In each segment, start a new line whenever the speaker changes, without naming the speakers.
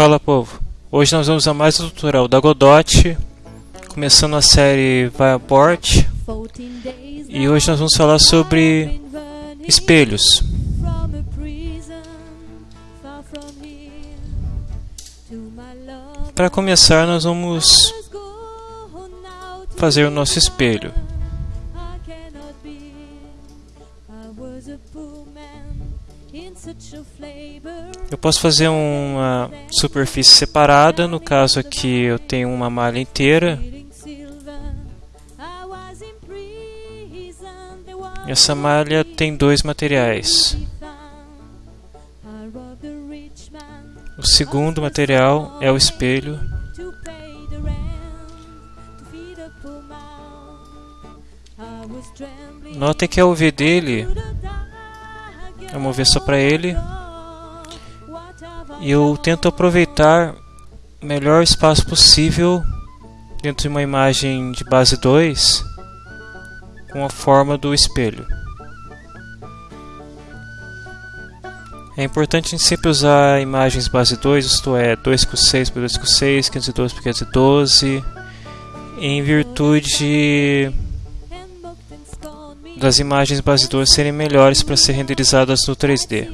Fala povo, hoje nós vamos a mais um tutorial da Godot, começando a série Viaport e hoje nós vamos falar sobre espelhos. Para começar nós vamos fazer o nosso espelho. Eu posso fazer uma superfície separada, no caso aqui eu tenho uma malha inteira. Essa malha tem dois materiais. O segundo material é o espelho. Notem que a UV dele Vamos mover só para ele. E eu tento aproveitar o melhor espaço possível dentro de uma imagem de base 2 com a forma do espelho. É importante a gente sempre usar imagens base 2, isto é, 2 com 6 por 2 com 6, 512 por 512, em virtude das imagens 2 serem melhores para ser renderizadas no 3D.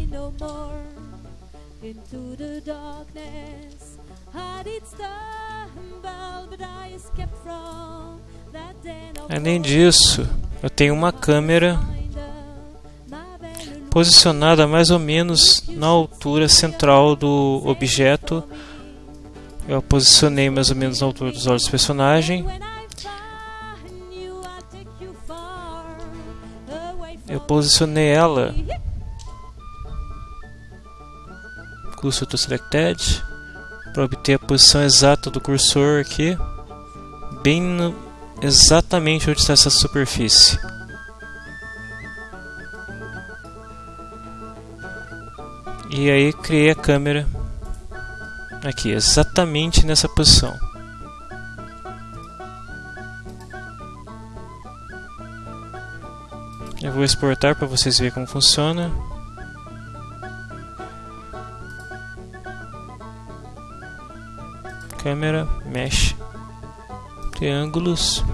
Além disso, eu tenho uma câmera posicionada mais ou menos na altura central do objeto. Eu a posicionei mais ou menos na altura dos olhos do personagem eu posicionei ela. Cursor to selected. Para obter a posição exata do cursor aqui. Bem no, exatamente onde está essa superfície. E aí criei a câmera aqui exatamente nessa posição vou exportar para vocês verem como funciona. Câmera, mesh, triângulos.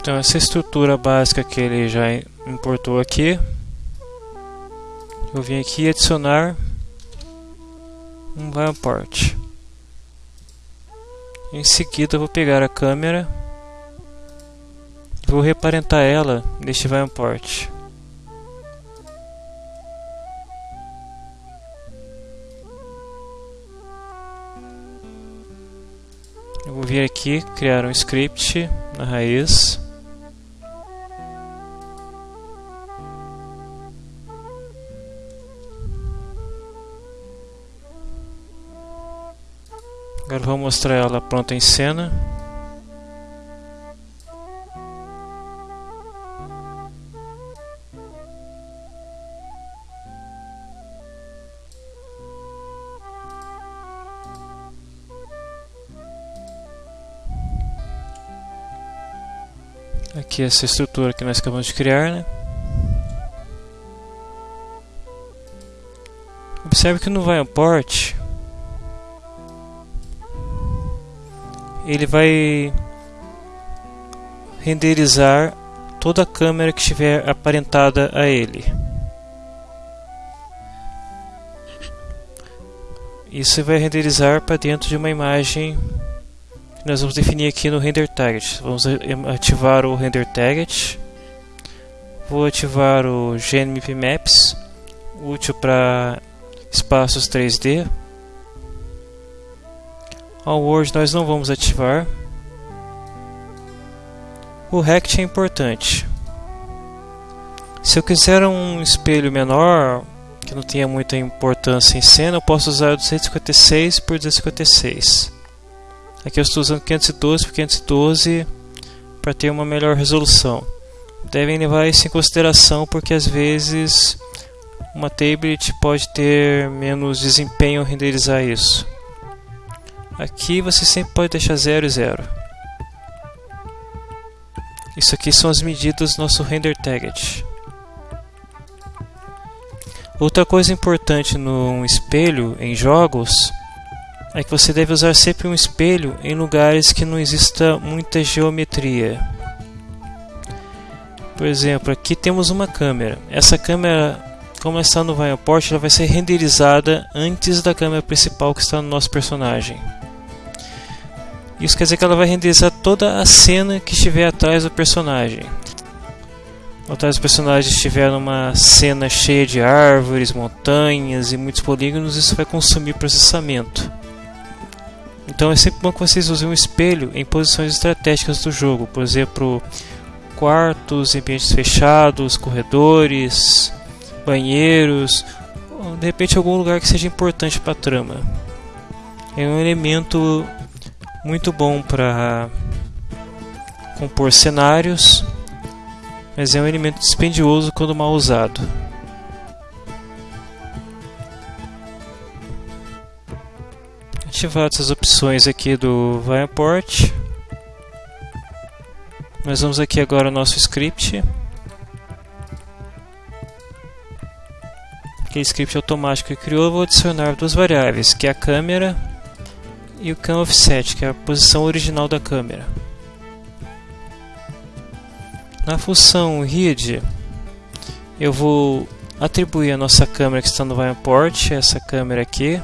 Então essa estrutura básica que ele já importou aqui, eu vim aqui adicionar um viewport. Em seguida eu vou pegar a câmera vou reparentar ela neste viewport. Eu vou vir aqui criar um script na raiz Agora vou mostrar ela pronta em cena. Aqui essa estrutura que nós acabamos de criar, né? Observe que no Viewport ele vai renderizar toda a câmera que estiver aparentada a ele. isso vai renderizar para dentro de uma imagem que nós vamos definir aqui no render target. Vamos ativar o render target. Vou ativar o GNMP Maps, útil para espaços 3D. All World nós não vamos ativar. O Rect é importante. Se eu quiser um espelho menor, que não tenha muita importância em cena, eu posso usar 256 por 256. Aqui eu estou usando 512 por 512 para ter uma melhor resolução. Devem levar isso em consideração porque às vezes uma tablet pode ter menos desempenho renderizar isso. Aqui você sempre pode deixar 0 e 0. Isso aqui são as medidas do nosso render target. Outra coisa importante no espelho em jogos é que você deve usar sempre um espelho em lugares que não exista muita geometria. Por exemplo, aqui temos uma câmera. Essa câmera, como ela está no viewport, ela vai ser renderizada antes da câmera principal que está no nosso personagem. Isso quer dizer que ela vai renderizar toda a cena que estiver atrás do personagem. Atrás do personagem estiver numa cena cheia de árvores, montanhas e muitos polígonos, isso vai consumir processamento. Então é sempre bom que vocês usem um espelho em posições estratégicas do jogo, por exemplo, quartos, ambientes fechados, corredores, banheiros, de repente algum lugar que seja importante para a trama. É um elemento muito bom para compor cenários, mas é um elemento dispendioso quando mal usado. Ativadas as opções aqui do Viewport, nós vamos aqui agora ao nosso script. Aquele script automático que criou, vou adicionar duas variáveis, que é a câmera e o cam offset, que é a posição original da câmera. Na função read, eu vou atribuir a nossa câmera que está no viewport, essa câmera aqui.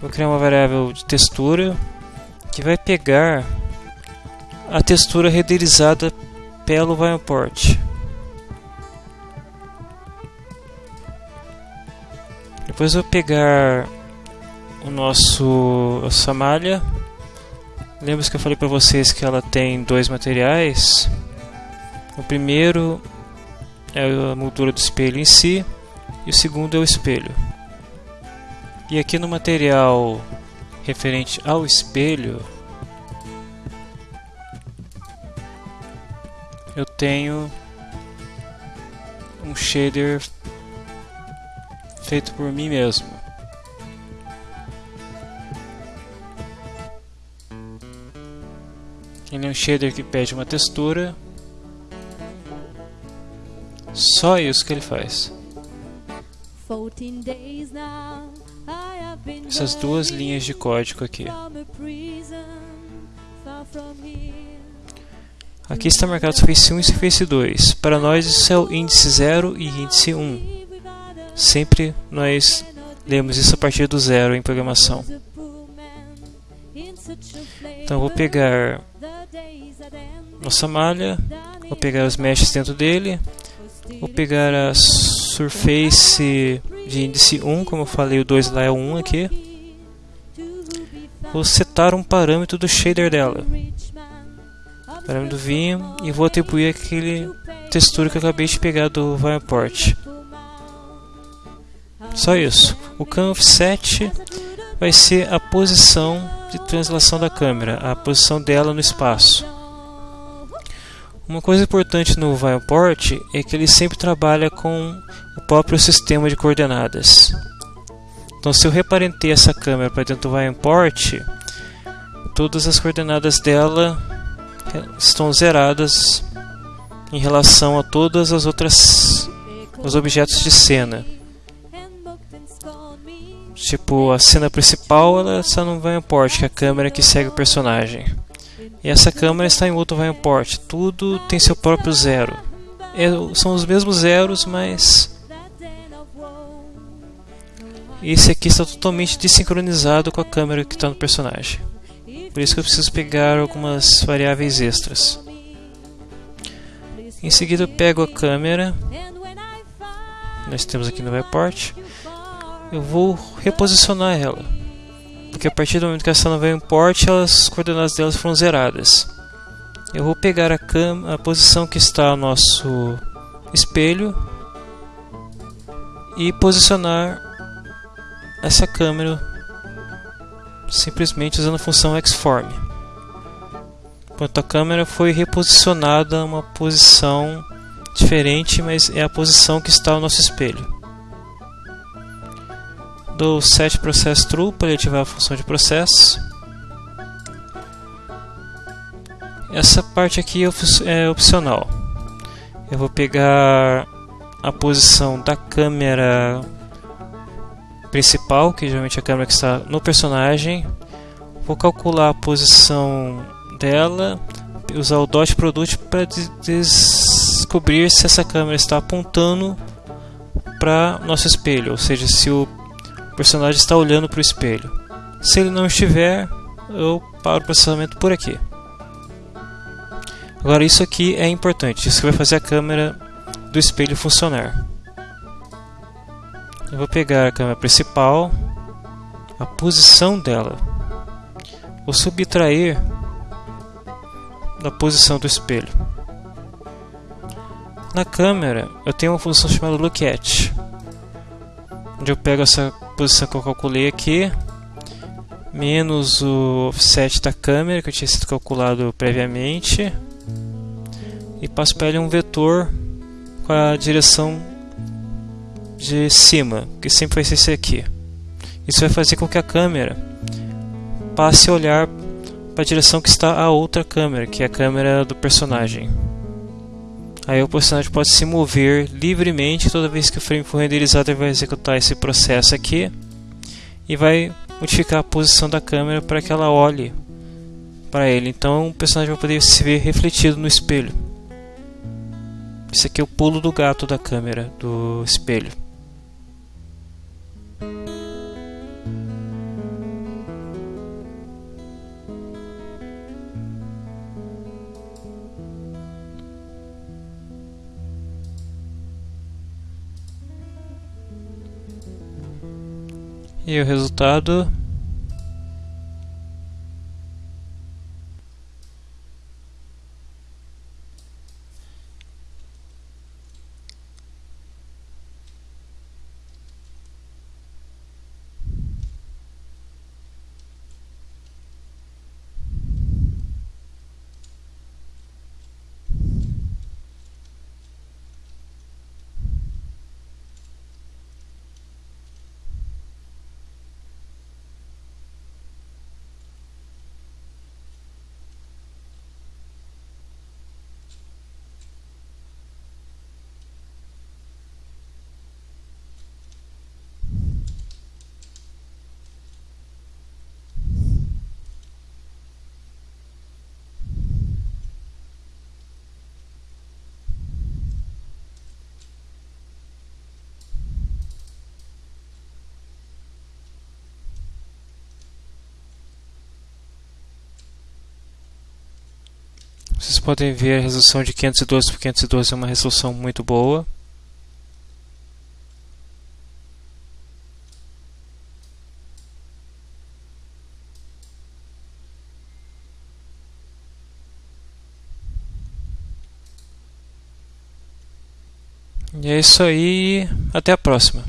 Vou criar uma variável de textura que vai pegar a textura renderizada pelo viewport. Depois eu pegar o nosso essa malha. Lembra que eu falei para vocês que ela tem dois materiais? O primeiro é a moldura do espelho em si e o segundo é o espelho. E aqui no material referente ao espelho eu tenho um shader feito por mim mesmo. Ele é um shader que pede uma textura. Só isso que ele faz. Essas duas linhas de código aqui. Aqui está marcado Surface 1 e Surface 2. Para nós isso é o índice 0 e índice 1. Sempre nós lemos isso a partir do zero em programação. Então vou pegar nossa malha, vou pegar os meshes dentro dele, vou pegar a surface de índice 1, como eu falei, o 2 lá é o 1 aqui. Vou setar um parâmetro do shader dela. Parâmetro do Vim e vou atribuir aquele textura que eu acabei de pegar do viewport. Só isso. O cam offset vai ser a posição de translação da câmera, a posição dela no espaço. Uma coisa importante no Viewport é que ele sempre trabalha com o próprio sistema de coordenadas. Então, se eu reparentei essa câmera para dentro do Viewport, todas as coordenadas dela estão zeradas em relação a todas as outras os objetos de cena. Tipo, a cena principal ela está no viewport, que é a câmera que segue o personagem. E essa câmera está em outro viewport. Tudo tem seu próprio zero. É, são os mesmos zeros, mas esse aqui está totalmente desincronizado com a câmera que está no personagem. Por isso que eu preciso pegar algumas variáveis extras. Em seguida eu pego a câmera. Nós temos aqui no viewport. Eu vou reposicionar ela. Porque a partir do momento que ela está no viewport, as coordenadas delas foram zeradas. Eu vou pegar a, a posição que está o nosso espelho e posicionar essa câmera simplesmente usando a função xform. Enquanto a câmera foi reposicionada a uma posição diferente, mas é a posição que está o nosso espelho. Dou set true para ativar a função de processo. Essa parte aqui é opcional. Eu vou pegar a posição da câmera principal, que geralmente é a câmera que está no personagem. Vou calcular a posição dela, usar o dot product para descobrir se essa câmera está apontando para nosso espelho, ou seja, se o personagem está olhando para o espelho. Se ele não estiver, eu paro o processamento por aqui. Agora isso aqui é importante, isso vai fazer a câmera do espelho funcionar. Eu vou pegar a câmera principal, a posição dela, vou subtrair da posição do espelho. Na câmera eu tenho uma função chamada look at, onde eu pego essa posição que eu calculei aqui, menos o offset da câmera que eu tinha sido calculado previamente e passo para ele um vetor com a direção de cima, que sempre vai ser esse aqui. Isso vai fazer com que a câmera passe a olhar para a direção que está a outra câmera, que é a câmera do personagem. Aí o personagem pode se mover livremente toda vez que o frame for renderizado, ele vai executar esse processo aqui e vai modificar a posição da câmera para que ela olhe para ele. Então o personagem vai poder se ver refletido no espelho. Esse aqui é o pulo do gato da câmera do espelho. E o resultado Vocês podem ver a resolução de 512 por 512 é uma resolução muito boa. E é isso aí, até a próxima.